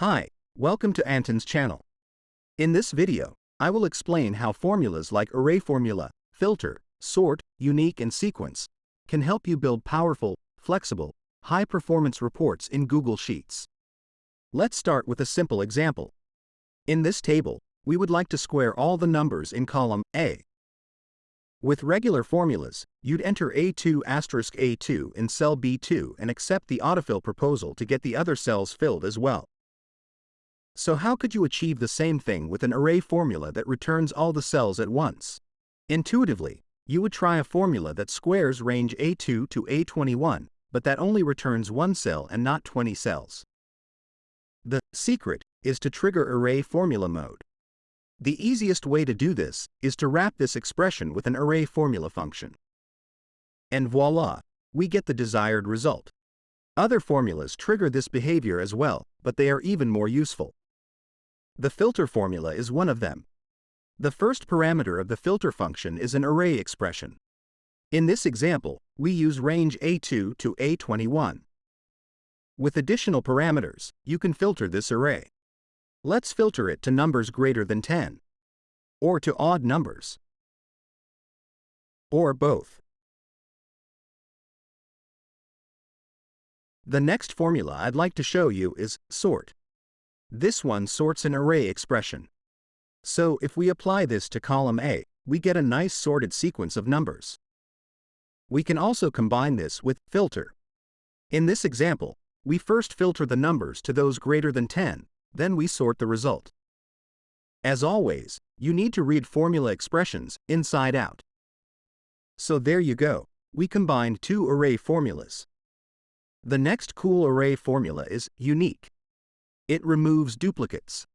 Hi, welcome to Anton's channel. In this video, I will explain how formulas like array formula, filter, sort, unique and sequence can help you build powerful, flexible, high-performance reports in Google Sheets. Let's start with a simple example. In this table, we would like to square all the numbers in column A. With regular formulas, you'd enter A2 asterisk A2 in cell B2 and accept the autofill proposal to get the other cells filled as well. So how could you achieve the same thing with an array formula that returns all the cells at once? Intuitively, you would try a formula that squares range A2 to A21, but that only returns one cell and not 20 cells. The secret is to trigger array formula mode. The easiest way to do this is to wrap this expression with an array formula function. And voila, we get the desired result. Other formulas trigger this behavior as well, but they are even more useful. The filter formula is one of them. The first parameter of the filter function is an array expression. In this example, we use range A2 to A21. With additional parameters, you can filter this array. Let's filter it to numbers greater than 10. Or to odd numbers. Or both. The next formula I'd like to show you is sort. This one sorts an array expression. So if we apply this to column A, we get a nice sorted sequence of numbers. We can also combine this with filter. In this example, we first filter the numbers to those greater than 10, then we sort the result. As always, you need to read formula expressions inside out. So there you go, we combined two array formulas. The next cool array formula is unique. It removes duplicates.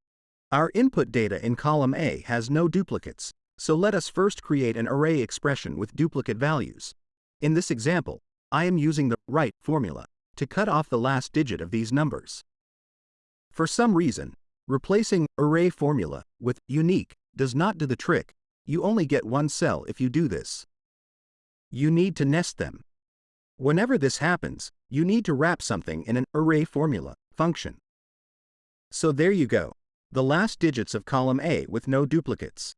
Our input data in column A has no duplicates, so let us first create an array expression with duplicate values. In this example, I am using the right formula to cut off the last digit of these numbers. For some reason, replacing array formula with unique does not do the trick, you only get one cell if you do this. You need to nest them. Whenever this happens, you need to wrap something in an array formula function. So there you go, the last digits of column A with no duplicates.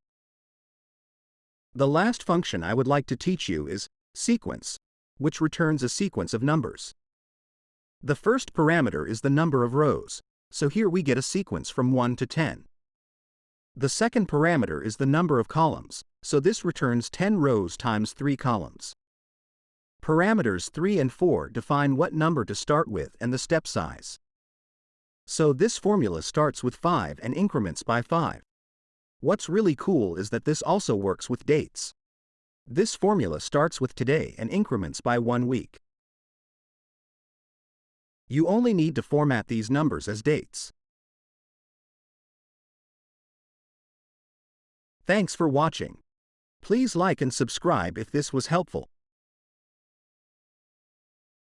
The last function I would like to teach you is sequence, which returns a sequence of numbers. The first parameter is the number of rows, so here we get a sequence from 1 to 10. The second parameter is the number of columns, so this returns 10 rows times 3 columns. Parameters 3 and 4 define what number to start with and the step size. So this formula starts with 5 and increments by 5. What's really cool is that this also works with dates. This formula starts with today and increments by one week. You only need to format these numbers as dates. Thanks for watching. Please like and subscribe if this was helpful.